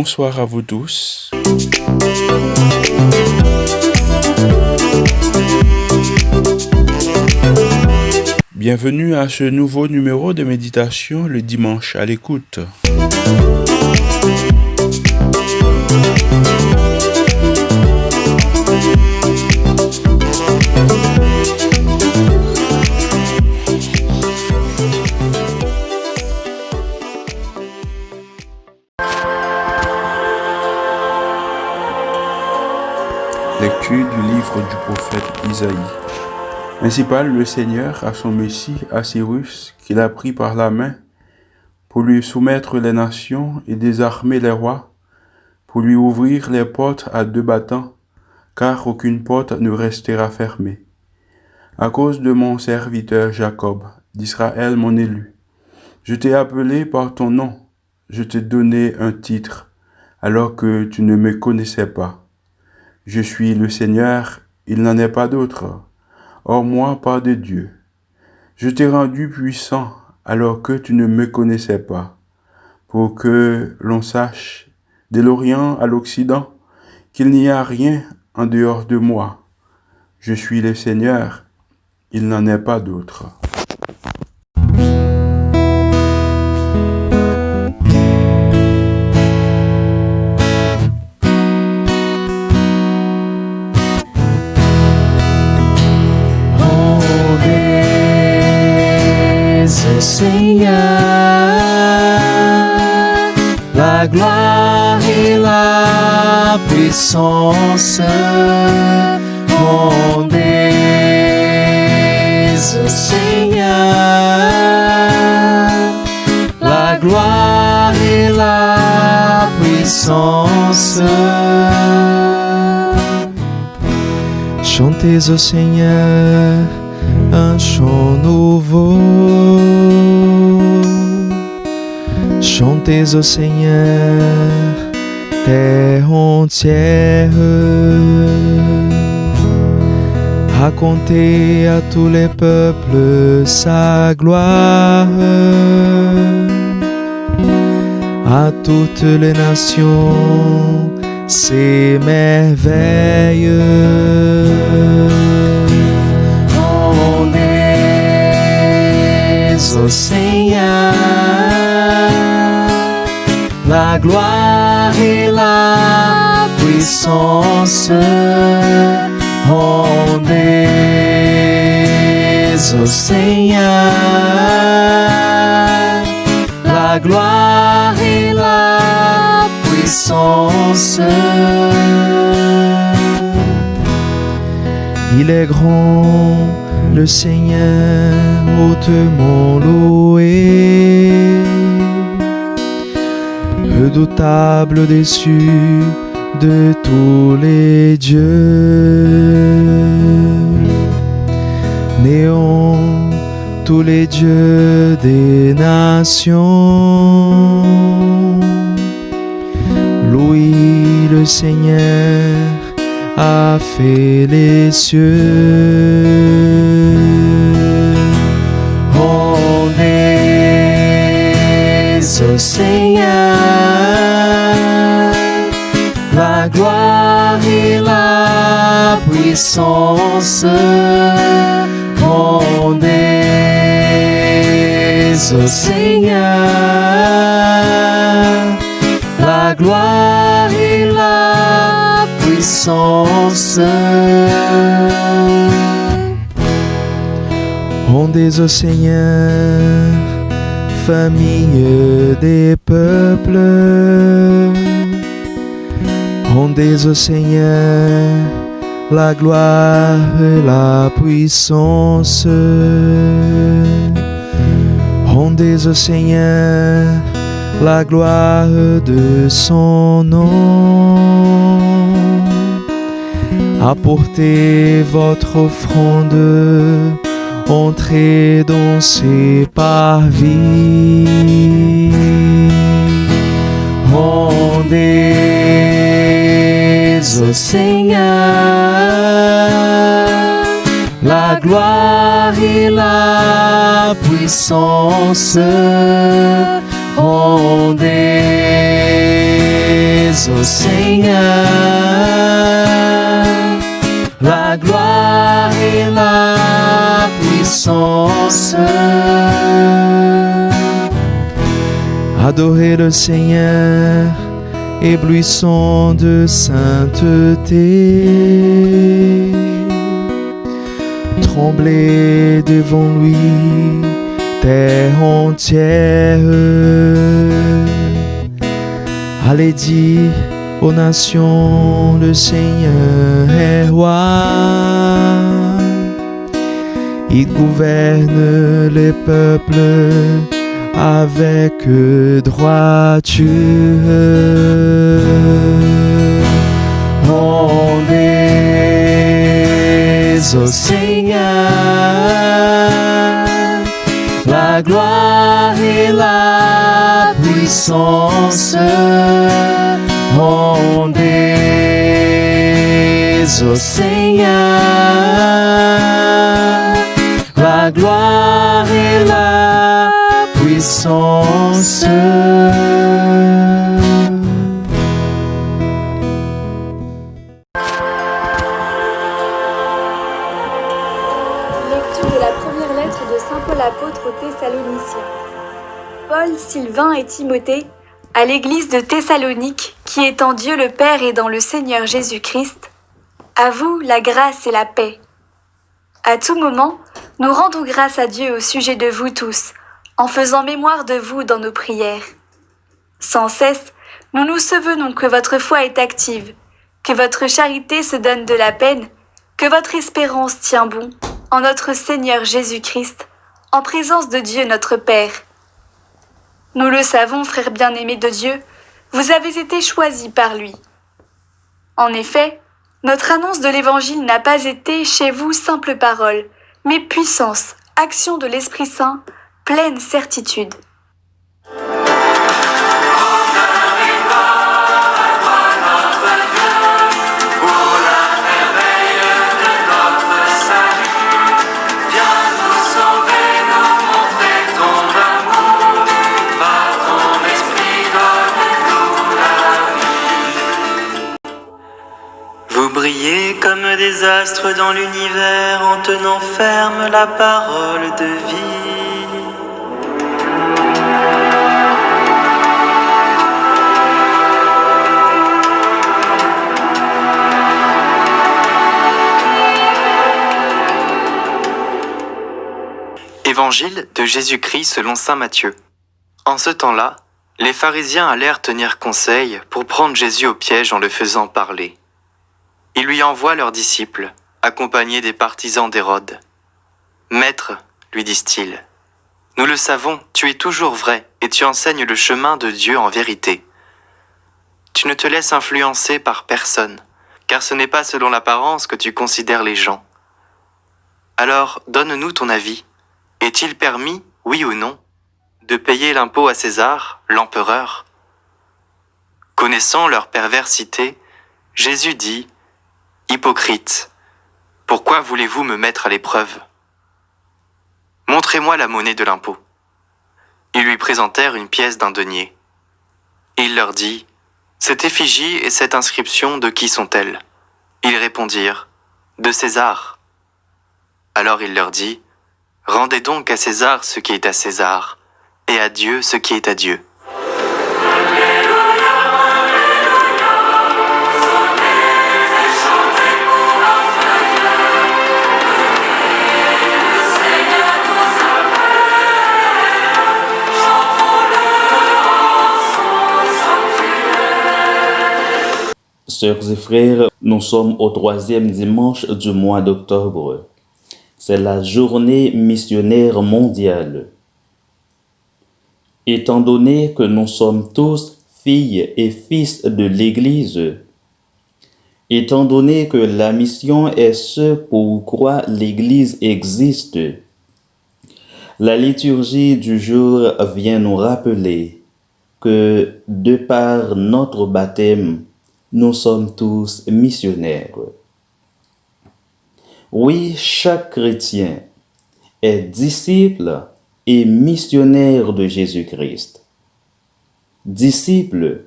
Bonsoir à vous tous. Bienvenue à ce nouveau numéro de méditation le dimanche à l'écoute. Ainsi parle le Seigneur à son Messie, à Cyrus, qu'il a pris par la main, pour lui soumettre les nations et désarmer les rois, pour lui ouvrir les portes à deux battants, car aucune porte ne restera fermée. À cause de mon serviteur Jacob, d'Israël mon élu, je t'ai appelé par ton nom, je t'ai donné un titre, alors que tu ne me connaissais pas. Je suis le Seigneur, il n'en est pas d'autre. Hors moi, pas de Dieu. Je t'ai rendu puissant alors que tu ne me connaissais pas, pour que l'on sache, de l'Orient à l'Occident, qu'il n'y a rien en dehors de moi. Je suis le Seigneur, il n'en est pas d'autre. Seigneur, la gloire et la puissance. Rendez Seigneur, la gloire et la puissance. Chantez au Seigneur un chant nouveau. Chantez au Seigneur, terre entière. Racontez à tous les peuples sa gloire, à toutes les nations ses merveilles. La gloire et la puissance. Rendez au Seigneur la gloire et la puissance. Il est grand le Seigneur hautement loué, redoutable dessus de tous les dieux, néant tous les dieux des nations. Louis le Seigneur a fait les cieux. Puissance. Rendez au Seigneur la gloire et la puissance. Rendez au Seigneur, famille des peuples. Rendez au Seigneur la gloire et la puissance. Rendez au Seigneur la gloire de son nom. Apportez votre offrande, entrez dans ses parvis. Rendez au Seigneur la gloire et la puissance. Rendez au Seigneur la gloire et la puissance. Adorez le Seigneur, éblouissant de sainteté. Tremblez devant lui, terre entière. Allez dire aux nations, le Seigneur est roi. Il gouverne les peuples avec droiture. Rendez au Seigneur la gloire et la puissance. Rendez au Seigneur la gloire Paul, Sylvain et Timothée, à l'église de Thessalonique, qui est en Dieu le Père et dans le Seigneur Jésus-Christ, à vous la grâce et la paix. À tout moment, nous rendons grâce à Dieu au sujet de vous tous, en faisant mémoire de vous dans nos prières. Sans cesse, nous nous souvenons que votre foi est active, que votre charité se donne de la peine, que votre espérance tient bon en notre Seigneur Jésus-Christ, en présence de Dieu notre Père. Nous le savons, frères bien-aimés de Dieu, vous avez été choisis par lui. En effet, notre annonce de l'Évangile n'a pas été chez vous simple parole, mais puissance, action de l'Esprit Saint, pleine certitude. Dans l'univers en tenant ferme la parole de vie. Évangile de Jésus-Christ selon Saint Matthieu. En ce temps-là, les pharisiens allèrent tenir conseil pour prendre Jésus au piège en le faisant parler. Ils lui envoient leurs disciples, accompagnés des partisans d'Hérode. Maître, lui disent-ils, nous le savons, tu es toujours vrai et tu enseignes le chemin de Dieu en vérité. Tu ne te laisses influencer par personne, car ce n'est pas selon l'apparence que tu considères les gens. Alors, donne-nous ton avis. Est-il permis, oui ou non, de payer l'impôt à César, l'empereur? Connaissant leur perversité, Jésus dit, Hypocrite, pourquoi voulez-vous me mettre à l'épreuve? Montrez-moi la monnaie de l'impôt. Ils lui présentèrent une pièce d'un denier. Il leur dit, Cette effigie et cette inscription, de qui sont-elles? Ils répondirent, De César. Alors il leur dit, Rendez donc à César ce qui est à César, et à Dieu ce qui est à Dieu. Sœurs et frères, nous sommes au troisième dimanche du mois d'octobre. C'est la journée missionnaire mondiale. Étant donné que nous sommes tous filles et fils de l'Église, étant donné que la mission est ce pour quoi l'Église existe, la liturgie du jour vient nous rappeler que de par notre baptême, nous sommes tous missionnaires. Oui, chaque chrétien est disciple et missionnaire de Jésus-Christ. Disciple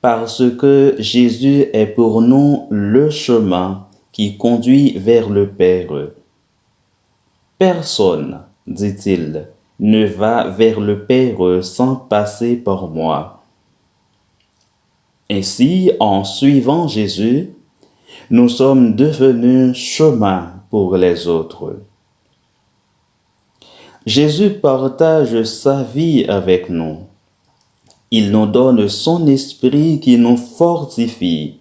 parce que Jésus est pour nous le chemin qui conduit vers le Père. Personne, dit-il, ne va vers le Père sans passer par moi. Ainsi, en suivant Jésus, nous sommes devenus chemin pour les autres. Jésus partage sa vie avec nous. Il nous donne son esprit qui nous fortifie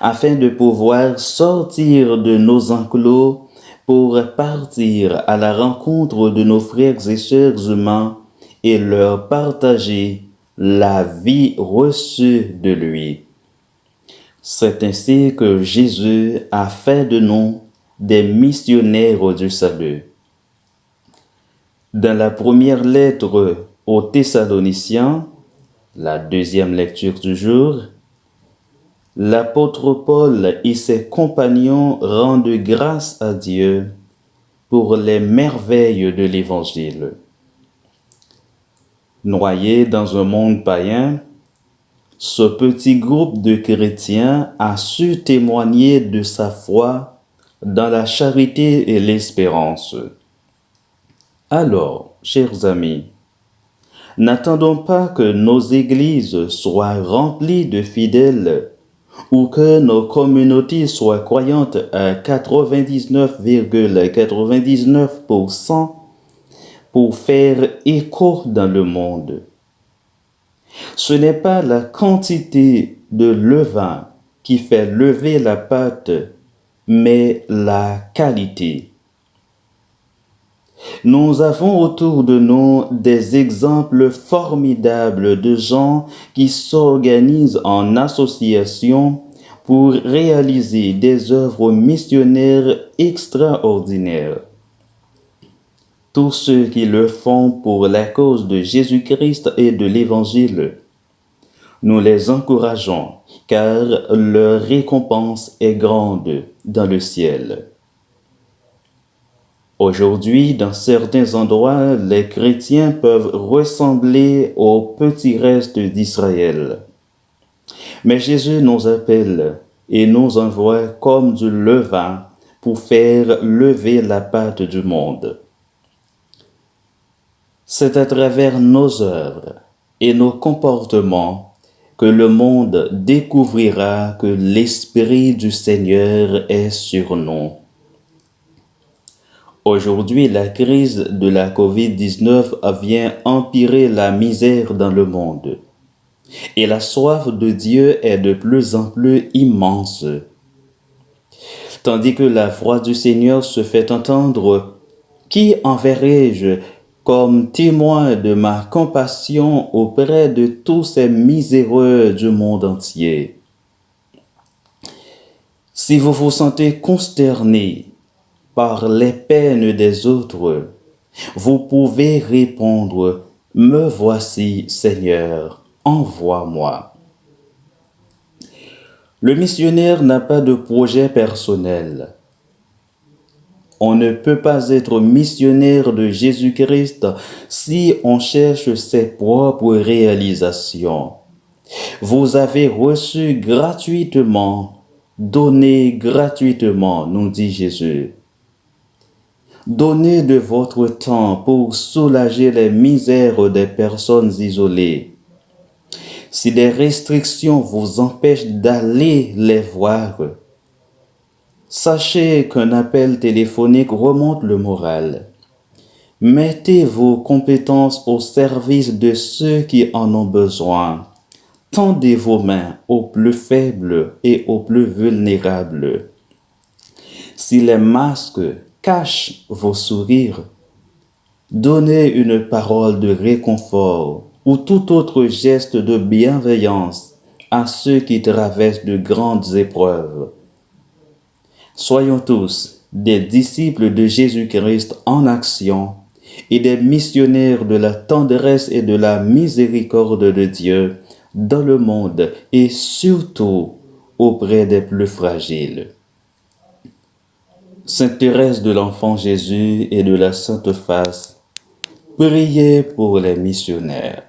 afin de pouvoir sortir de nos enclos pour partir à la rencontre de nos frères et sœurs humains et leur partager la vie reçue de lui. C'est ainsi que Jésus a fait de nous des missionnaires du salut. Dans la première lettre aux Thessaloniciens, la deuxième lecture du jour, l'apôtre Paul et ses compagnons rendent grâce à Dieu pour les merveilles de l'Évangile. Noyé dans un monde païen, ce petit groupe de chrétiens a su témoigner de sa foi dans la charité et l'espérance. Alors, chers amis, n'attendons pas que nos églises soient remplies de fidèles ou que nos communautés soient croyantes à 99,99% pour faire écho dans le monde. Ce n'est pas la quantité de levain qui fait lever la pâte, mais la qualité. Nous avons autour de nous des exemples formidables de gens qui s'organisent en association pour réaliser des œuvres missionnaires extraordinaires. Tous ceux qui le font pour la cause de Jésus-Christ et de l'Évangile, nous les encourageons car leur récompense est grande dans le ciel. Aujourd'hui, dans certains endroits, les chrétiens peuvent ressembler aux petits restes d'Israël. Mais Jésus nous appelle et nous envoie comme du levain pour faire lever la pâte du monde. C'est à travers nos œuvres et nos comportements que le monde découvrira que l'Esprit du Seigneur est sur nous. Aujourd'hui, la crise de la COVID-19 vient empirer la misère dans le monde. Et la soif de Dieu est de plus en plus immense. Tandis que la voix du Seigneur se fait entendre, qui enverrai-je comme témoin de ma compassion auprès de tous ces miséreux du monde entier Si vous vous sentez consterné par les peines des autres, vous pouvez répondre, Me voici Seigneur, envoie-moi. Le missionnaire n'a pas de projet personnel. On ne peut pas être missionnaire de Jésus-Christ si on cherche ses propres réalisations. Vous avez reçu gratuitement, donné gratuitement, nous dit Jésus. Donnez de votre temps pour soulager les misères des personnes isolées. Si des restrictions vous empêchent d'aller les voir, sachez qu'un appel téléphonique remonte le moral. Mettez vos compétences au service de ceux qui en ont besoin. Tendez vos mains aux plus faibles et aux plus vulnérables. Si les masques cache vos sourires. Donnez une parole de réconfort ou tout autre geste de bienveillance à ceux qui traversent de grandes épreuves. Soyons tous des disciples de Jésus-Christ en action et des missionnaires de la tendresse et de la miséricorde de Dieu dans le monde et surtout auprès des plus fragiles. Sainte Thérèse de l'Enfant Jésus et de la Sainte Face, priez pour les missionnaires.